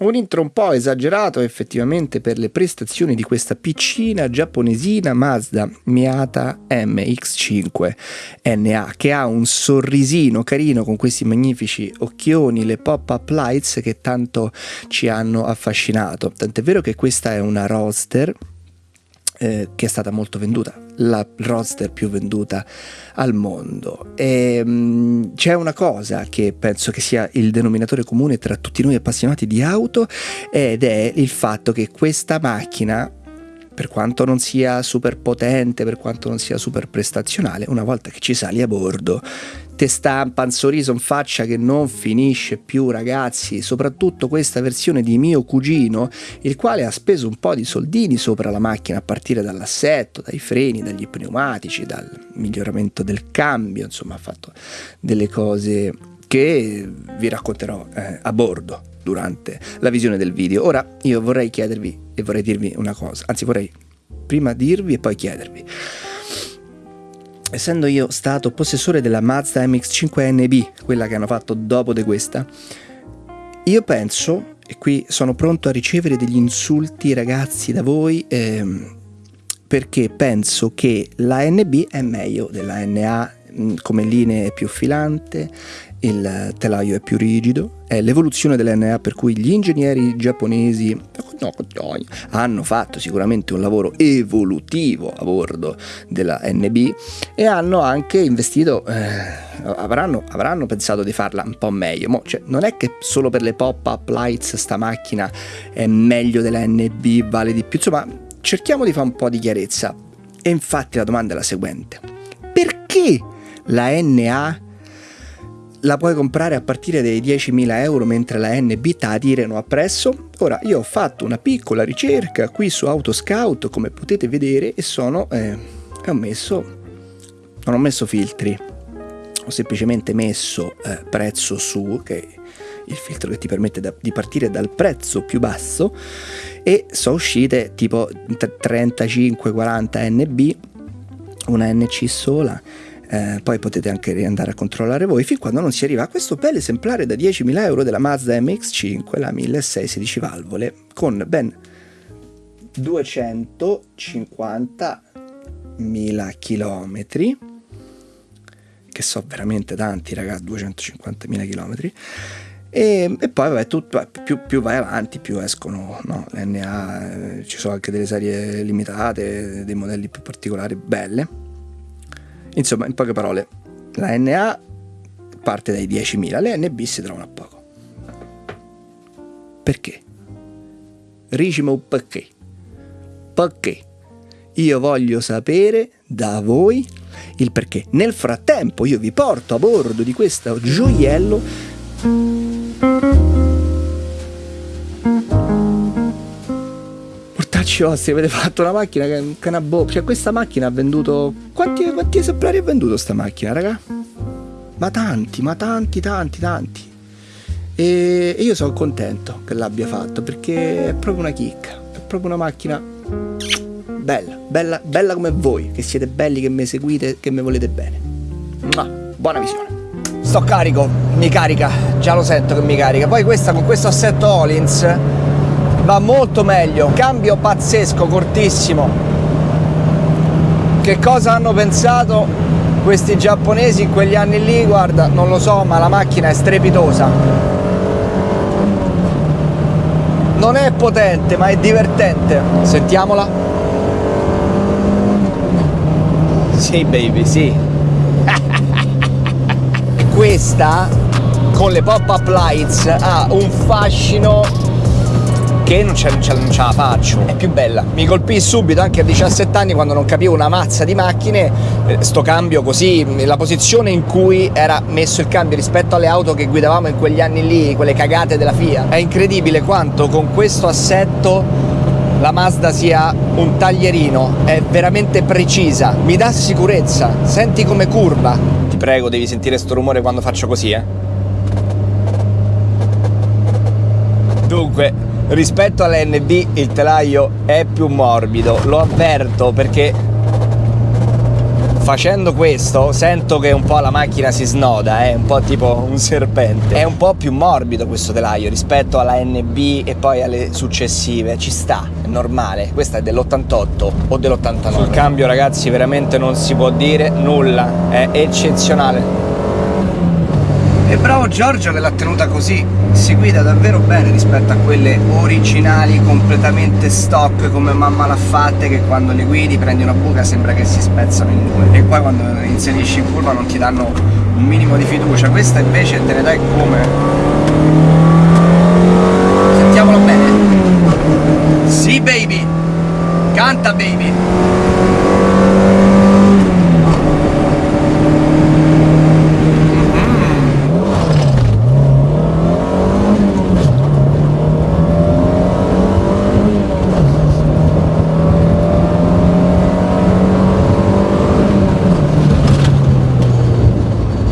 un intro un po' esagerato effettivamente per le prestazioni di questa piccina giapponesina Mazda Miata MX5 NA che ha un sorrisino carino con questi magnifici occhioni, le pop-up lights che tanto ci hanno affascinato. Tant'è vero che questa è una Roadster eh, che è stata molto venduta, la roadster più venduta al mondo. E, mh, mm, c'è una cosa che penso che sia il denominatore comune tra tutti noi appassionati di auto ed è il fatto che questa macchina per quanto non sia super potente, per quanto non sia super prestazionale, una volta che ci sali a bordo te stampa un sorriso in faccia che non finisce più ragazzi, soprattutto questa versione di mio cugino, il quale ha speso un po' di soldini sopra la macchina a partire dall'assetto, dai freni, dagli pneumatici, dal miglioramento del cambio, insomma ha fatto delle cose che vi racconterò eh, a bordo durante la visione del video. Ora io vorrei chiedervi e vorrei dirvi una cosa, anzi vorrei prima dirvi e poi chiedervi essendo io stato possessore della Mazda MX-5 NB, quella che hanno fatto dopo di questa, io penso, e qui sono pronto a ricevere degli insulti ragazzi da voi, ehm, perché penso che la NB è meglio della NA come linee più filante, il telaio è più rigido, è l'evoluzione dell'NA per cui gli ingegneri giapponesi hanno fatto sicuramente un lavoro evolutivo a bordo della NB e hanno anche investito, eh, avranno, avranno, pensato di farla un po' meglio. Mo, cioè, non è che solo per le pop-up lights sta macchina è meglio della NB, vale di più, insomma cerchiamo di fare un po' di chiarezza. E infatti la domanda è la seguente. Perché la NA la puoi comprare a partire dai 10.000 euro mentre la NB ta tirano appresso? Ora io ho fatto una piccola ricerca qui su Autoscout come potete vedere e sono eh, ho messo non ho messo filtri ho semplicemente messo eh, prezzo su che è il filtro che ti permette da, di partire dal prezzo più basso e sono uscite tipo 35-40 NB una NC sola eh, poi potete anche andare a controllare voi fin quando non si arriva a questo bel esemplare da 10.000 euro della Mazda MX5, la 1616 valvole, con ben 250.000 chilometri, che so veramente tanti ragazzi, 250.000 chilometri, e, e, poi vabbè, tutto, più, più, vai avanti più escono no? NA, eh, ci sono anche delle serie limitate, dei modelli più particolari, belle Insomma, in poche parole, la NA parte dai 10.000, le NB si trovano a poco. Perché? Ricimo perché? Perché? Io voglio sapere da voi il perché. Nel frattempo io vi porto a bordo di questo gioiello Mortacci vostri, avete fatto una macchina che è un canabò. Cioè, questa macchina ha venduto. Quanti, quanti esemplari ha venduto sta macchina, raga? Ma tanti, ma tanti, tanti, tanti. E, e io sono contento che l'abbia fatto perché è proprio una chicca. È proprio una macchina bella, bella, bella come voi, che siete belli, che mi seguite, che mi volete bene. Mua, buona visione. Sto carico, mi carica, già lo sento che mi carica. Poi questa con questo assetto Olins va molto meglio. Cambio pazzesco cortissimo. Che cosa hanno pensato questi giapponesi in quegli anni lì? Guarda non lo so ma la macchina è strepitosa. Non è potente ma è divertente. Sentiamola. Sì baby sì. Questa con le pop up lights ha un fascino che non ce, non ce la faccio, è più bella. Mi colpì subito anche a 17 anni quando non capivo una mazza di macchine, eh, sto cambio così, la posizione in cui era messo il cambio rispetto alle auto che guidavamo in quegli anni lì, quelle cagate della FIA. È incredibile quanto con questo assetto la Mazda sia un taglierino, è veramente precisa, mi dà sicurezza, senti come curva. Ti prego, devi sentire sto rumore quando faccio così, eh. Dunque, rispetto all'NB il telaio è più morbido lo avverto perché facendo questo sento che un po' la macchina si snoda, è eh? un po' tipo un serpente. È un po' più morbido questo telaio rispetto alla NB e poi alle successive. Ci sta, è normale. Questa è dell'88 o dell'89. Sul cambio ragazzi veramente non si può dire nulla, è eccezionale. Bravo Giorgio che l'ha tenuta così, si guida davvero bene rispetto a quelle originali completamente stock come mamma l'ha fatta che quando le guidi prendi una buca sembra che si spezzano in due e poi quando inserisci in curva non ti danno un minimo di fiducia, questa invece te ne dai come. Sentiamolo bene. Sì baby, canta baby.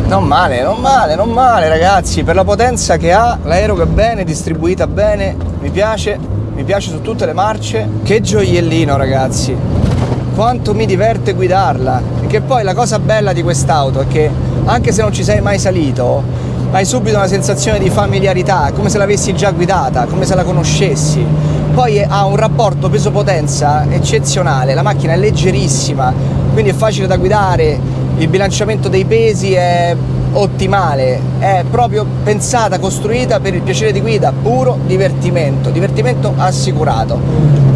Non male, non male, non male ragazzi, per la potenza che ha, l'aereo che è bene, distribuita bene, mi piace, mi piace su tutte le marce. Che gioiellino ragazzi, quanto mi diverte guidarla. Che poi la cosa bella di quest'auto è che anche se non ci sei mai salito, hai subito una sensazione di familiarità, come se l'avessi già guidata, come se la conoscessi. Poi ha un rapporto peso-potenza eccezionale, la macchina è leggerissima, quindi è facile da guidare, il bilanciamento dei pesi è ottimale, è proprio pensata, costruita per il piacere di guida, puro divertimento, divertimento assicurato.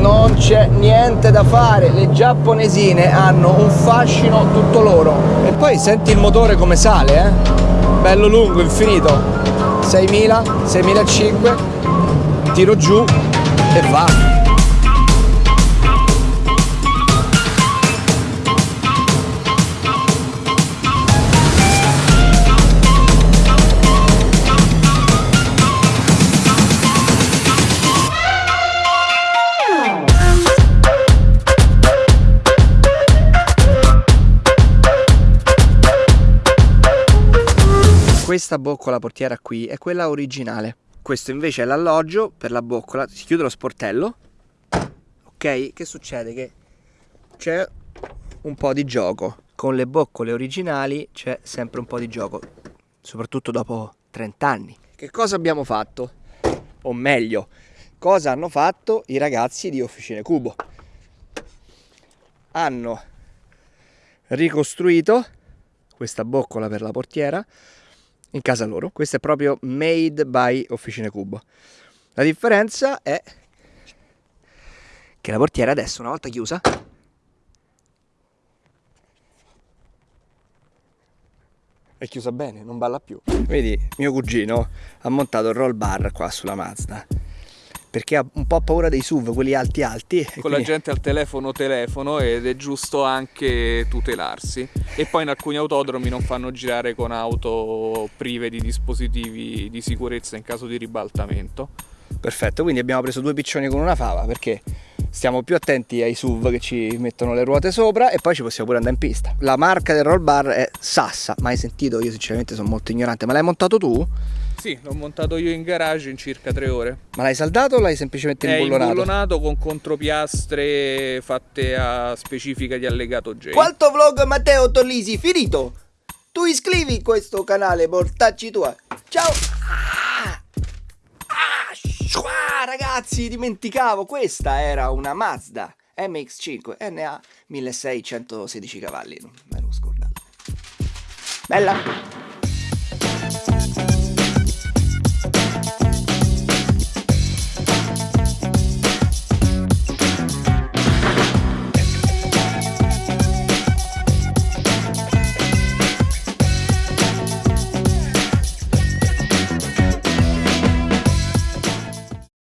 non c'è niente da fare, le giapponesine hanno un fascino tutto loro. E poi senti il motore come sale, eh? bello lungo, infinito 6.000, 6.500 tiro giù e va questa boccola portiera qui è quella originale. Questo invece è l'alloggio per la boccola. Si chiude lo sportello. Ok? Che succede? Che c'è un po' di gioco. Con le boccole originali c'è sempre un po' di gioco. Soprattutto dopo 30 anni. Che cosa abbiamo fatto? O meglio, cosa hanno fatto i ragazzi di Officine Cubo? Hanno ricostruito questa boccola per la portiera in casa loro. Questo è proprio made by Officine Cubo. La differenza è che la portiera adesso, una volta chiusa, è chiusa bene, non balla più. Vedi, mio cugino ha montato il roll bar qua sulla Mazda perché ha un po' paura dei SUV, quelli alti alti. Con quindi... la gente al telefono telefono ed è giusto anche tutelarsi. E poi in alcuni autodromi non fanno girare con auto prive di dispositivi di sicurezza in caso di ribaltamento. Perfetto, quindi abbiamo preso due piccioni con una fava perché stiamo più attenti ai SUV che ci mettono le ruote sopra e poi ci possiamo pure andare in pista. La marca del roll bar è Sassa, mai sentito? Io sinceramente sono molto ignorante, ma l'hai montato tu? Sì, l'ho montato io in garage in circa tre ore. Ma l'hai saldato o l'hai semplicemente imbullonato? È imbullonato con contropiastre fatte a specifica di allegato J. Quanto vlog Matteo Tollisi finito? Tu iscrivi questo canale, mortacci tua. Ciao! Ah! Ah, ragazzi, dimenticavo, questa era una Mazda MX5 NA 1616 cavalli, non me l'ho scordato. Bella!